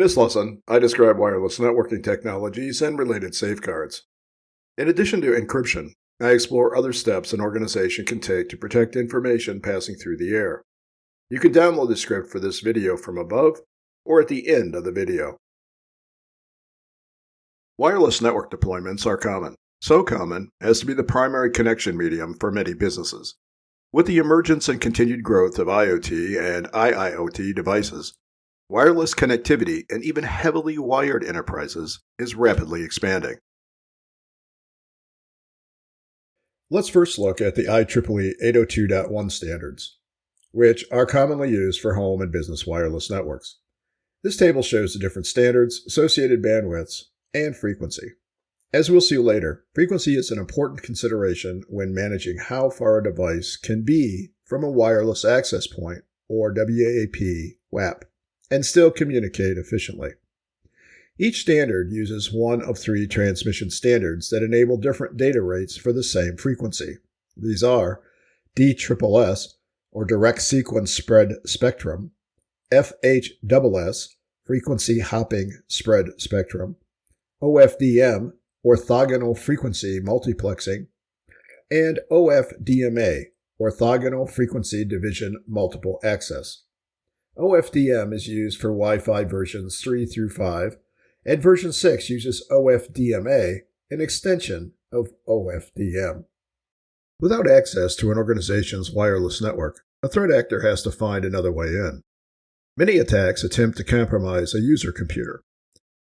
In this lesson, I describe wireless networking technologies and related safeguards. In addition to encryption, I explore other steps an organization can take to protect information passing through the air. You can download the script for this video from above or at the end of the video. Wireless network deployments are common, so common as to be the primary connection medium for many businesses. With the emergence and continued growth of IoT and IIoT devices, wireless connectivity in even heavily wired enterprises is rapidly expanding. Let's first look at the IEEE 802.1 standards, which are commonly used for home and business wireless networks. This table shows the different standards, associated bandwidths, and frequency. As we'll see later, frequency is an important consideration when managing how far a device can be from a wireless access point, or WAP WAP and still communicate efficiently. Each standard uses one of three transmission standards that enable different data rates for the same frequency. These are DSSS, or Direct Sequence Spread Spectrum, FHSS, Frequency Hopping Spread Spectrum, OFDM, Orthogonal Frequency Multiplexing, and OFDMA, Orthogonal Frequency Division Multiple Access. OFDM is used for Wi-Fi versions 3 through 5, and version 6 uses OFDMA, an extension of OFDM. Without access to an organization's wireless network, a threat actor has to find another way in. Many attacks attempt to compromise a user computer.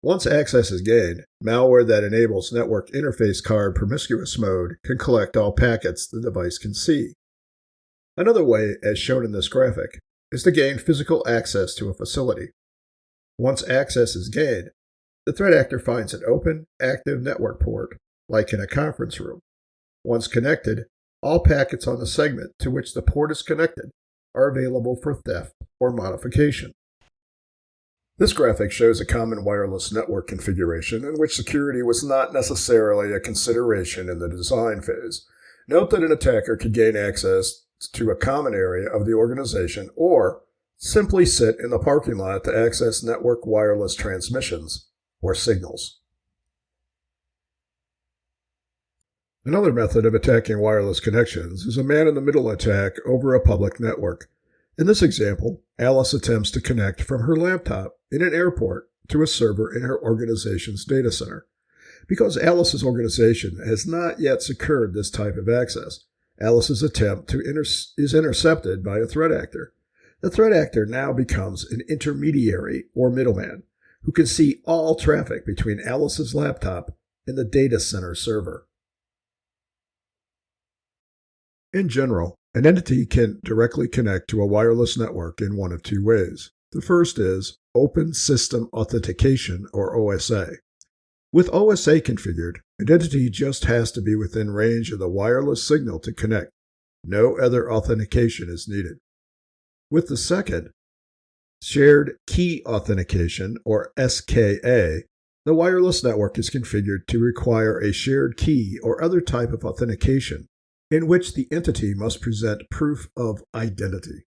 Once access is gained, malware that enables network interface card promiscuous mode can collect all packets the device can see. Another way, as shown in this graphic, is to gain physical access to a facility. Once access is gained, the threat actor finds an open, active network port, like in a conference room. Once connected, all packets on the segment to which the port is connected are available for theft or modification. This graphic shows a common wireless network configuration in which security was not necessarily a consideration in the design phase. Note that an attacker could gain access to a common area of the organization or simply sit in the parking lot to access network wireless transmissions or signals. Another method of attacking wireless connections is a man-in-the-middle attack over a public network. In this example, Alice attempts to connect from her laptop in an airport to a server in her organization's data center. Because Alice's organization has not yet secured this type of access, Alice's attempt to inter- is intercepted by a threat actor. The threat actor now becomes an intermediary or middleman who can see all traffic between Alice's laptop and the data center server. In general, an entity can directly connect to a wireless network in one of two ways. The first is Open System Authentication, or OSA. With OSA configured, Identity just has to be within range of the wireless signal to connect. No other authentication is needed. With the second, Shared Key Authentication, or SKA, the wireless network is configured to require a shared key or other type of authentication in which the entity must present proof of identity.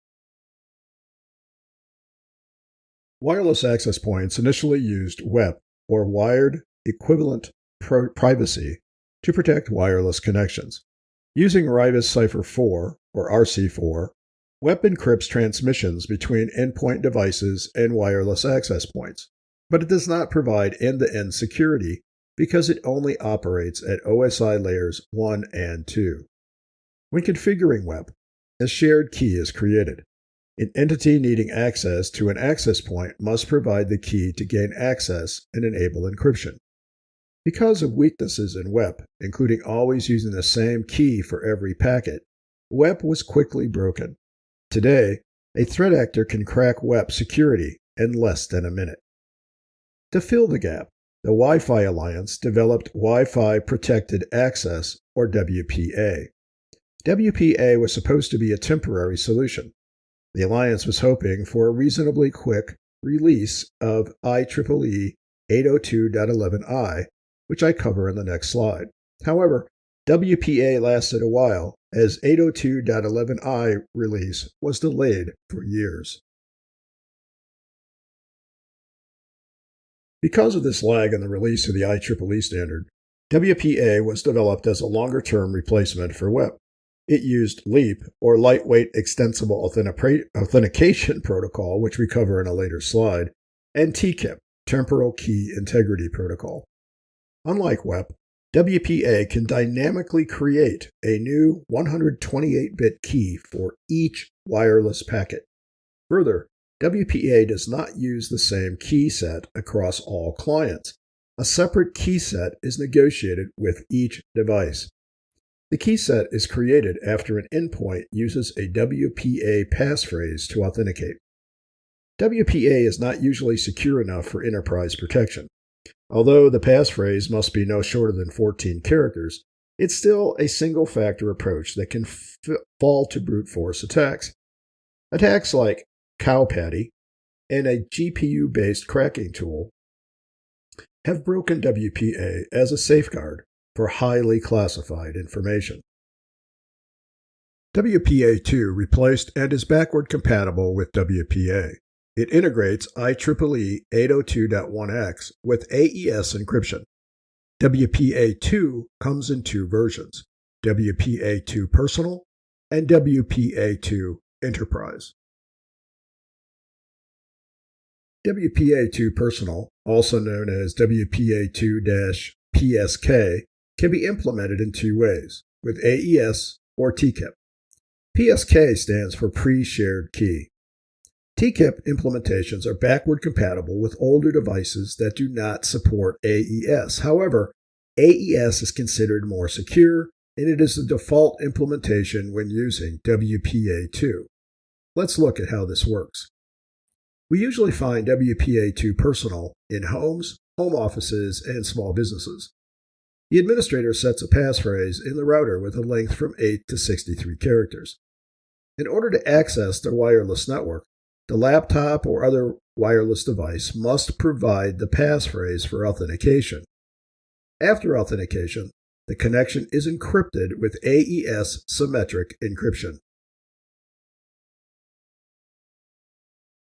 Wireless access points initially used WEP, or Wired equivalent privacy to protect wireless connections. Using Rivest Cipher 4, or RC4, WEP encrypts transmissions between endpoint devices and wireless access points, but it does not provide end to end security because it only operates at OSI layers 1 and 2. When configuring WEP, a shared key is created. An entity needing access to an access point must provide the key to gain access and enable encryption. Because of weaknesses in WEP, including always using the same key for every packet, WEP was quickly broken. Today, a threat actor can crack WEP security in less than a minute. To fill the gap, the Wi Fi Alliance developed Wi Fi Protected Access, or WPA. WPA was supposed to be a temporary solution. The Alliance was hoping for a reasonably quick release of IEEE 802.11i which I cover in the next slide. However, WPA lasted a while as 802.11i release was delayed for years. Because of this lag in the release of the IEEE standard, WPA was developed as a longer term replacement for WEP. It used LEAP, or Lightweight Extensible Authentication Protocol, which we cover in a later slide, and TKIP, Temporal Key Integrity Protocol. Unlike WEP, WPA can dynamically create a new 128 bit key for each wireless packet. Further, WPA does not use the same key set across all clients. A separate key set is negotiated with each device. The key set is created after an endpoint uses a WPA passphrase to authenticate. WPA is not usually secure enough for enterprise protection. Although the passphrase must be no shorter than 14 characters, it's still a single factor approach that can f- fall to brute force attacks. Attacks like coWPAtty and a GPU based cracking tool have broken WPA as a safeguard for highly classified information. WPA2 replaced and is backward compatible with WPA. It integrates IEEE 802.1x with AES encryption. WPA2 comes in two versions WPA2 Personal and WPA2 Enterprise. WPA2 Personal, also known as WPA2 PSK, can be implemented in two ways with AES or TKIP. PSK stands for Pre Shared Key. TKIP implementations are backward compatible with older devices that do not support AES. However, AES is considered more secure and it is the default implementation when using WPA2. Let's look at how this works. We usually find WPA2 personal in homes, home offices, and small businesses. The administrator sets a passphrase in the router with a length from 8 to 63 characters. In order to access the wireless network, the laptop or other wireless device must provide the passphrase for authentication. After authentication, the connection is encrypted with AES symmetric encryption.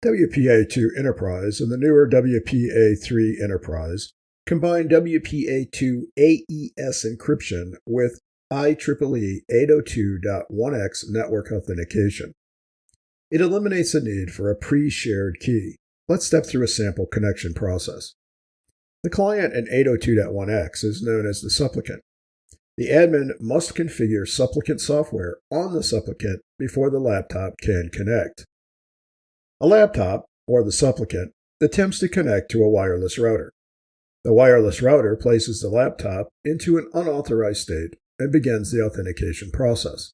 WPA2 Enterprise and the newer WPA3 Enterprise combine WPA2 AES encryption with IEEE 802.1x network authentication. It eliminates the need for a pre shared key. Let's step through a sample connection process. The client in 802.1x is known as the supplicant. The admin must configure supplicant software on the supplicant before the laptop can connect. A laptop, or the supplicant, attempts to connect to a wireless router. The wireless router places the laptop into an unauthorized state and begins the authentication process.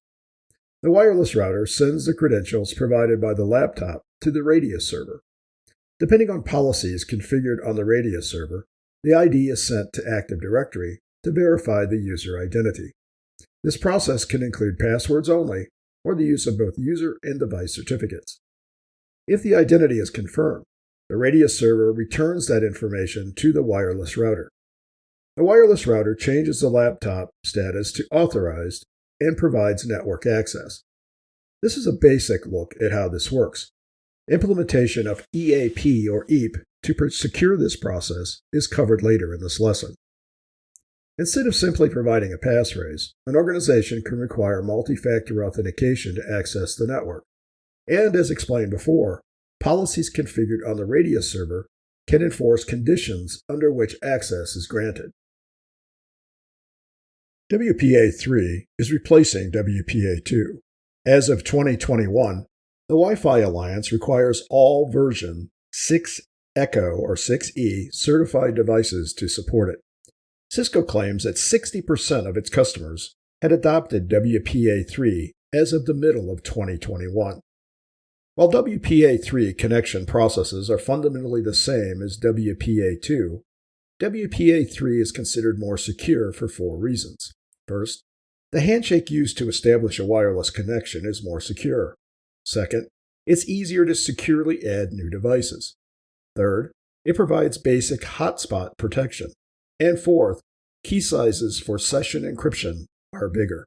The wireless router sends the credentials provided by the laptop to the Radius server. Depending on policies configured on the Radius server, the ID is sent to Active Directory to verify the user identity. This process can include passwords only or the use of both user and device certificates. If the identity is confirmed, the Radius server returns that information to the wireless router. The wireless router changes the laptop status to authorized and provides network access. This is a basic look at how this works. Implementation of EAP or EAP to secure this process is covered later in this lesson. Instead of simply providing a passphrase, an organization can require multi factor authentication to access the network. And as explained before, policies configured on the Radius server can enforce conditions under which access is granted. WPA3 is replacing WPA2. As of 2021, the Wi Fi Alliance requires all version 6 Echo or 6E certified devices to support it. Cisco claims that 60% of its customers had adopted WPA3 as of the middle of 2021. While WPA3 connection processes are fundamentally the same as WPA2, WPA3 is considered more secure for four reasons. First, the handshake used to establish a wireless connection is more secure. Second, it's easier to securely add new devices. Third, it provides basic hotspot protection. And fourth, key sizes for session encryption are bigger.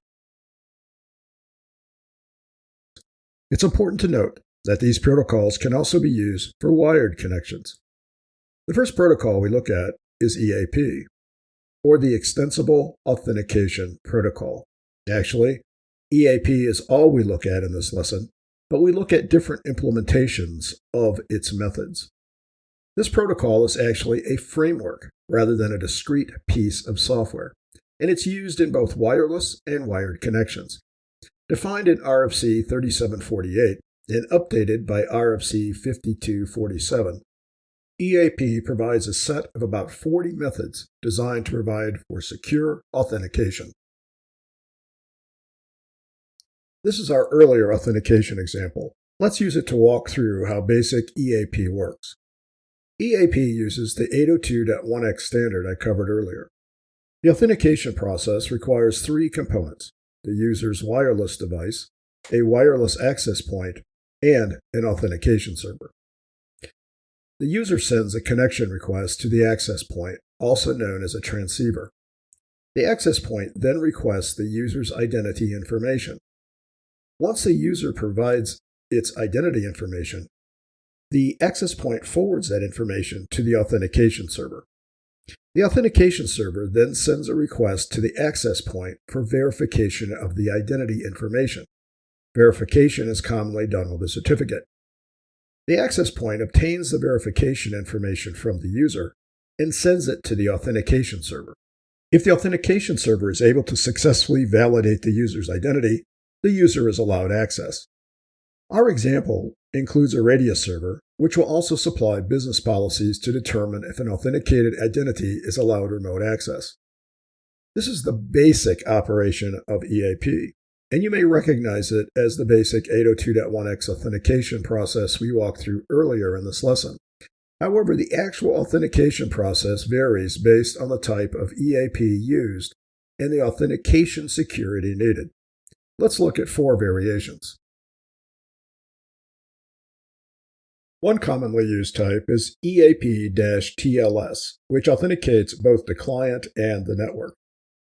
It's important to note that these protocols can also be used for wired connections. The first protocol we look at is EAP, or the Extensible Authentication Protocol. Actually, EAP is all we look at in this lesson, but we look at different implementations of its methods. This protocol is actually a framework rather than a discrete piece of software, and it's used in both wireless and wired connections. Defined in RFC 3748 and updated by RFC 5247, EAP provides a set of about 40 methods designed to provide for secure authentication. This is our earlier authentication example. Let's use it to walk through how basic EAP works. EAP uses the 802.1x standard I covered earlier. The authentication process requires three components, the user's wireless device, a wireless access point, and an authentication server. The user sends a connection request to the access point, also known as a transceiver. The access point then requests the user's identity information. Once the user provides its identity information, the access point forwards that information to the authentication server. The authentication server then sends a request to the access point for verification of the identity information. Verification is commonly done with a certificate. The access point obtains the verification information from the user and sends it to the authentication server. If the authentication server is able to successfully validate the user's identity, the user is allowed access. Our example includes a Radius server, which will also supply business policies to determine if an authenticated identity is allowed remote access. This is the basic operation of EAP and you may recognize it as the basic 802.1x authentication process we walked through earlier in this lesson. However, the actual authentication process varies based on the type of EAP used and the authentication security needed. Let's look at four variations. One commonly used type is EAP-TLS, which authenticates both the client and the network.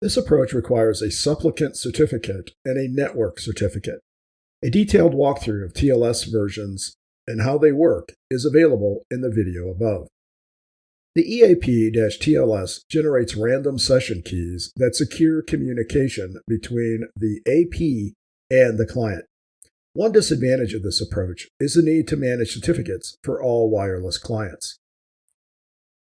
This approach requires a supplicant certificate and a network certificate. A detailed walkthrough of TLS versions and how they work is available in the video above. The EAP-TLS generates random session keys that secure communication between the AP and the client. One disadvantage of this approach is the need to manage certificates for all wireless clients.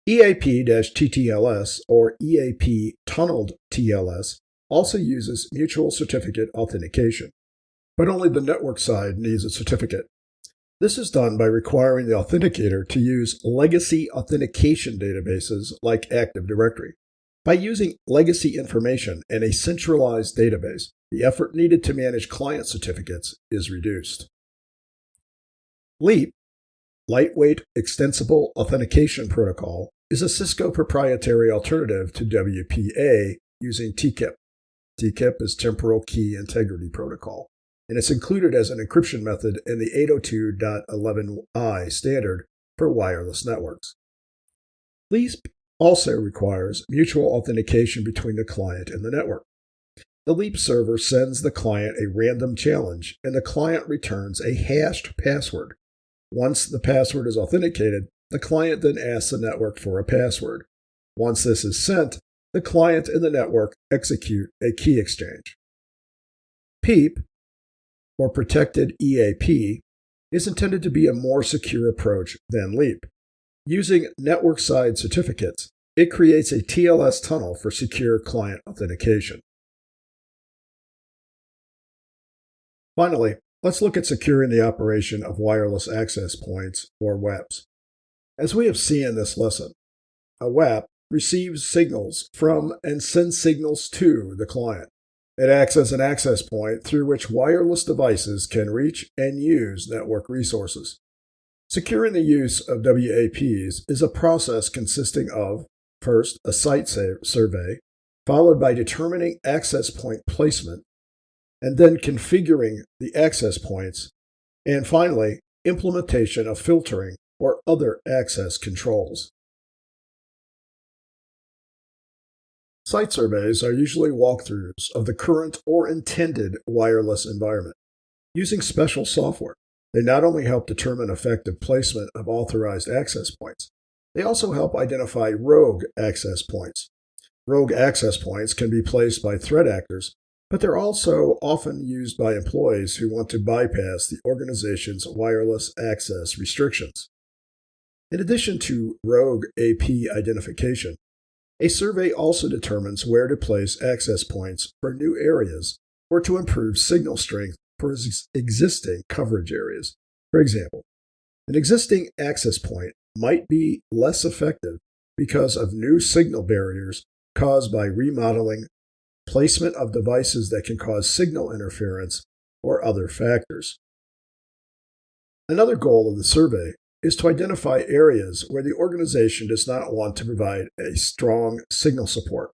EAP-TTLS or EAP tunneled TLS also uses mutual certificate authentication, but only the network side needs a certificate. This is done by requiring the authenticator to use legacy authentication databases like Active Directory. By using legacy information in a centralized database, the effort needed to manage client certificates is reduced. LEAP Lightweight Extensible Authentication Protocol is a Cisco proprietary alternative to WPA using TKIP. TKIP is Temporal Key Integrity Protocol, and it's included as an encryption method in the 802.11i standard for wireless networks. LEAP also requires mutual authentication between the client and the network. The LEAP server sends the client a random challenge, and the client returns a hashed password once the password is authenticated, the client then asks the network for a password. Once this is sent, the client and the network execute a key exchange. PEAP, or Protected EAP, is intended to be a more secure approach than LEAP. Using network side certificates, it creates a TLS tunnel for secure client authentication. Finally, Let's look at securing the operation of wireless access points, or WAPs. As we have seen in this lesson, a WAP receives signals from and sends signals to the client. It acts as an access point through which wireless devices can reach and use network resources. Securing the use of WAPs is a process consisting of, first, a site survey, followed by determining access point placement and then configuring the access points, and finally, implementation of filtering or other access controls. Site surveys are usually walkthroughs of the current or intended wireless environment. Using special software, they not only help determine effective placement of authorized access points, They also help identify rogue access points. Rogue access points can be placed by threat actors, but they're also often used by employees who want to bypass the organization's wireless access restrictions. In addition to rogue AP identification, a survey also determines where to place access points for new areas or to improve signal strength for existing coverage areas. For example, an existing access point might be less effective because of new signal barriers caused by remodeling, placement of devices that can cause signal interference, or other factors. Another goal of the survey is to identify areas where the organization does not want to provide a strong signal support.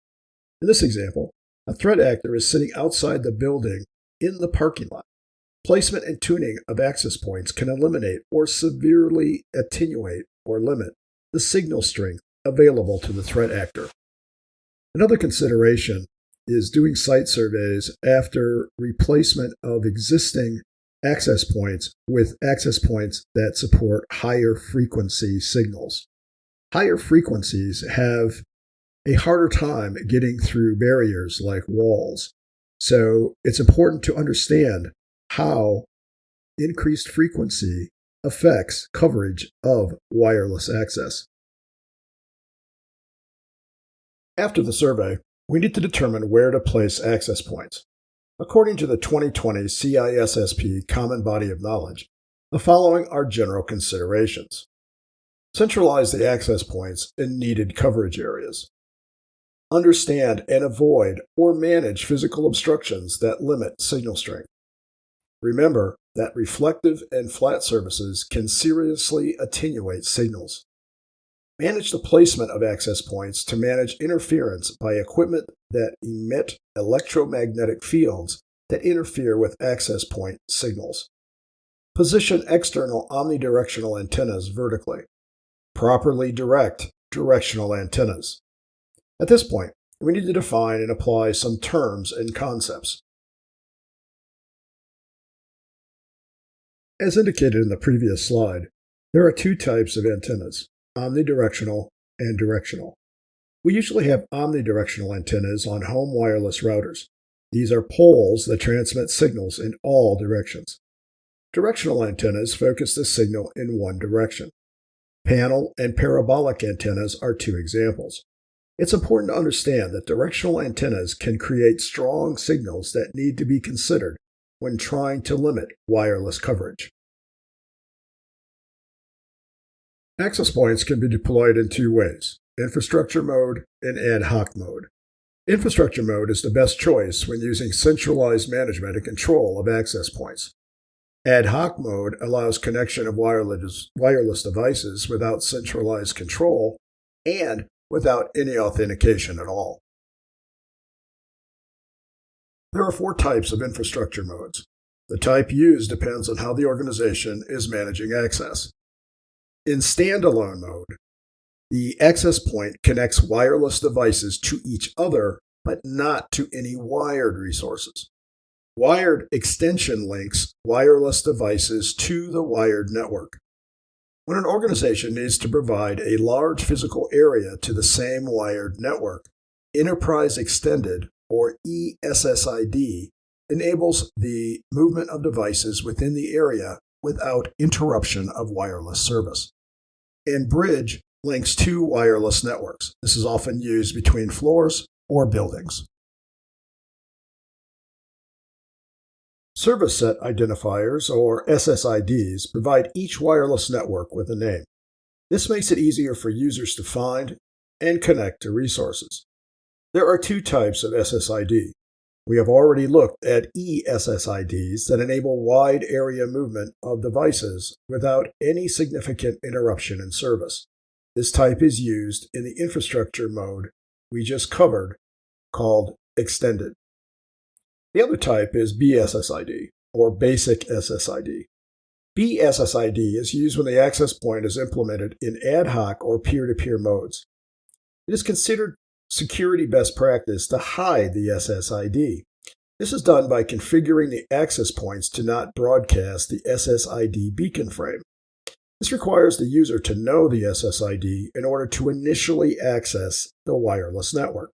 In this example, a threat actor is sitting outside the building in the parking lot. Placement and tuning of access points can eliminate or severely attenuate or limit the signal strength available to the threat actor. Another consideration is doing site surveys after replacement of existing access points with access points that support higher frequency signals. Higher frequencies have a harder time getting through barriers like walls. So it's important to understand how increased frequency affects coverage of wireless access. After the survey, we need to determine where to place access points. According to the 2020 CISSP Common Body of Knowledge, the following are general considerations. Centralize the access points in needed coverage areas. Understand and avoid or manage physical obstructions that limit signal strength. Remember that reflective and flat surfaces can seriously attenuate signals. Manage the placement of access points to manage interference by equipment that emit electromagnetic fields that interfere with access point signals. Position external omnidirectional antennas vertically. Properly direct directional antennas. At this point, we need to define and apply some terms and concepts. As indicated in the previous slide, there are two types of antennas, omnidirectional and directional. We usually have omnidirectional antennas on home wireless routers. These are poles that transmit signals in all directions. Directional antennas focus the signal in one direction. Panel and parabolic antennas are two examples. It's important to understand that directional antennas can create strong signals that need to be considered when trying to limit wireless coverage. Access points can be deployed in two ways, infrastructure mode and ad hoc mode. Infrastructure mode is the best choice when using centralized management and control of access points. Ad hoc mode allows connection of wireless, wireless devices without centralized control and without any authentication at all. There are four types of infrastructure modes. The type used depends on how the organization is managing access. In standalone mode, the access point connects wireless devices to each other, but not to any wired resources. Wired extension links wireless devices to the wired network. When an organization needs to provide a large physical area to the same wired network, Enterprise Extended or ESSID, enables the movement of devices within the area without interruption of wireless service. And Bridge links two wireless networks. This is often used between floors or buildings. Service set identifiers, or SSIDs, provide each wireless network with a name. This makes it easier for users to find and connect to resources. There are two types of SSID. We have already looked at ESSIDs that enable wide area movement of devices without any significant interruption in service. This type is used in the infrastructure mode we just covered called extended. The other type is BSSID, or basic SSID. BSSID is used when the access point is implemented in ad hoc or peer to peer modes. It is considered security best practice to hide the SSID. This is done by configuring the access points to not broadcast the SSID beacon frame. This requires the user to know the SSID in order to initially access the wireless network.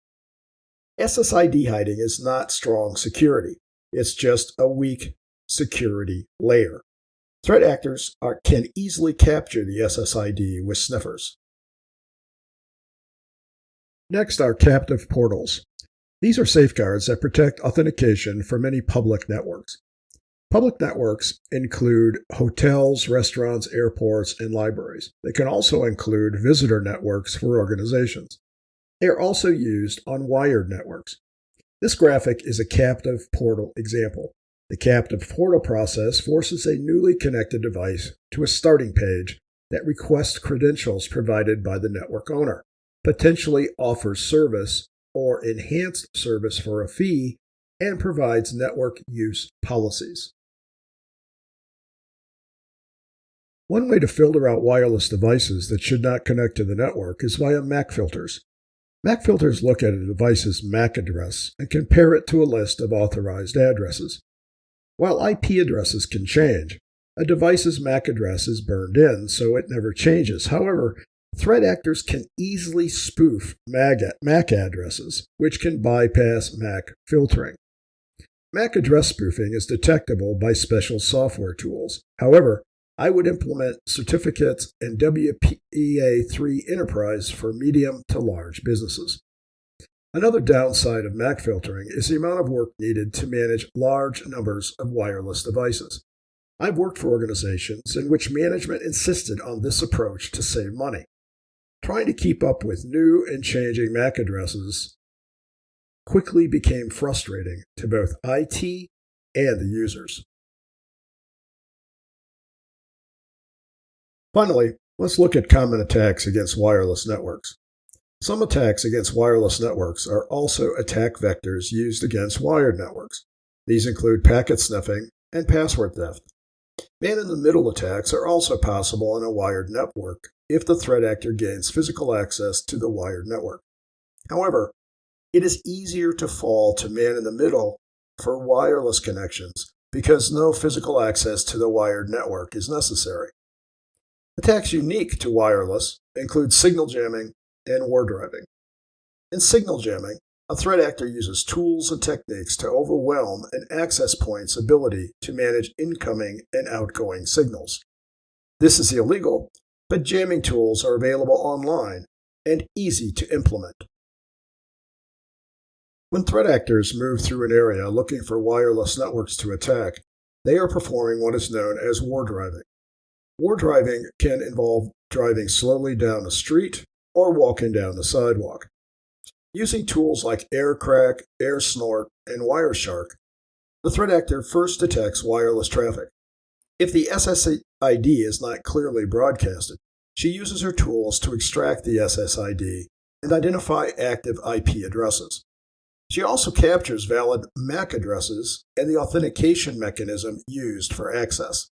SSID hiding is not strong security. It's just a weak security layer. Threat actors are, can easily capture the SSID with sniffers. Next are captive portals. These are safeguards that protect authentication for many public networks. Public networks include hotels, restaurants, airports, and libraries. They can also include visitor networks for organizations. They are also used on wired networks. This graphic is a captive portal example. The captive portal process forces a newly connected device to a starting page that requests credentials provided by the network owner, potentially offers service or enhanced service for a fee, and provides network use policies. One way to filter out wireless devices that should not connect to the network is via MAC filters. MAC filters look at a device's MAC address and compare it to a list of authorized addresses. While IP addresses can change, a device's MAC address is burned in, so it never changes. However, threat actors can easily spoof MAC addresses, which can bypass MAC filtering. MAC address spoofing is detectable by special software tools. However, I would implement certificates and WPA3 Enterprise for medium to large businesses. Another downside of MAC filtering is the amount of work needed to manage large numbers of wireless devices. I've worked for organizations in which management insisted on this approach to save money. Trying to keep up with new and changing MAC addresses quickly became frustrating to both IT and the users. Finally, let's look at common attacks against wireless networks. Some attacks against wireless networks are also attack vectors used against wired networks. These include packet sniffing and password theft. Man in the middle attacks are also possible on a wired network if the threat actor gains physical access to the wired network. However, it is easier to fall to man in the middle for wireless connections because no physical access to the wired network is necessary. Attacks unique to wireless include signal jamming and war driving. In signal jamming, a threat actor uses tools and techniques to overwhelm an access point's ability to manage incoming and outgoing signals. This is illegal, but jamming tools are available online and easy to implement. When threat actors move through an area looking for wireless networks to attack, they are performing what is known as war driving. War driving can involve driving slowly down a street or walking down the sidewalk. Using tools like AirCrack, AirSnort, and Wireshark, the threat actor first detects wireless traffic. If the SSID is not clearly broadcasted, she uses her tools to extract the SSID and identify active IP addresses. She also captures valid MAC addresses and the authentication mechanism used for access.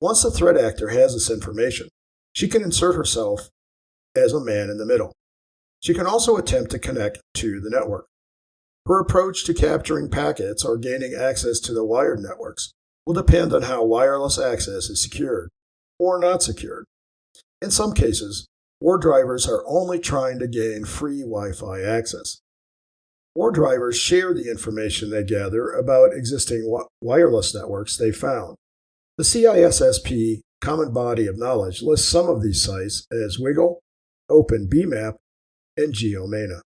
Once the threat actor has this information, she can insert herself as a man in the middle. She can also attempt to connect to the network. Her approach to capturing packets or gaining access to the wired networks will depend on how wireless access is secured or not secured. In some cases, war drivers are only trying to gain free Wi Fi access. War drivers share the information they gather about existing wireless networks they found. The CISSP Common Body of Knowledge lists some of these sites as WiGLE, OpenBMap, and GeoMena.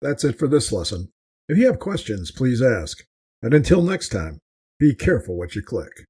That's it for this lesson. If you have questions, please ask. And until next time, be careful what you click.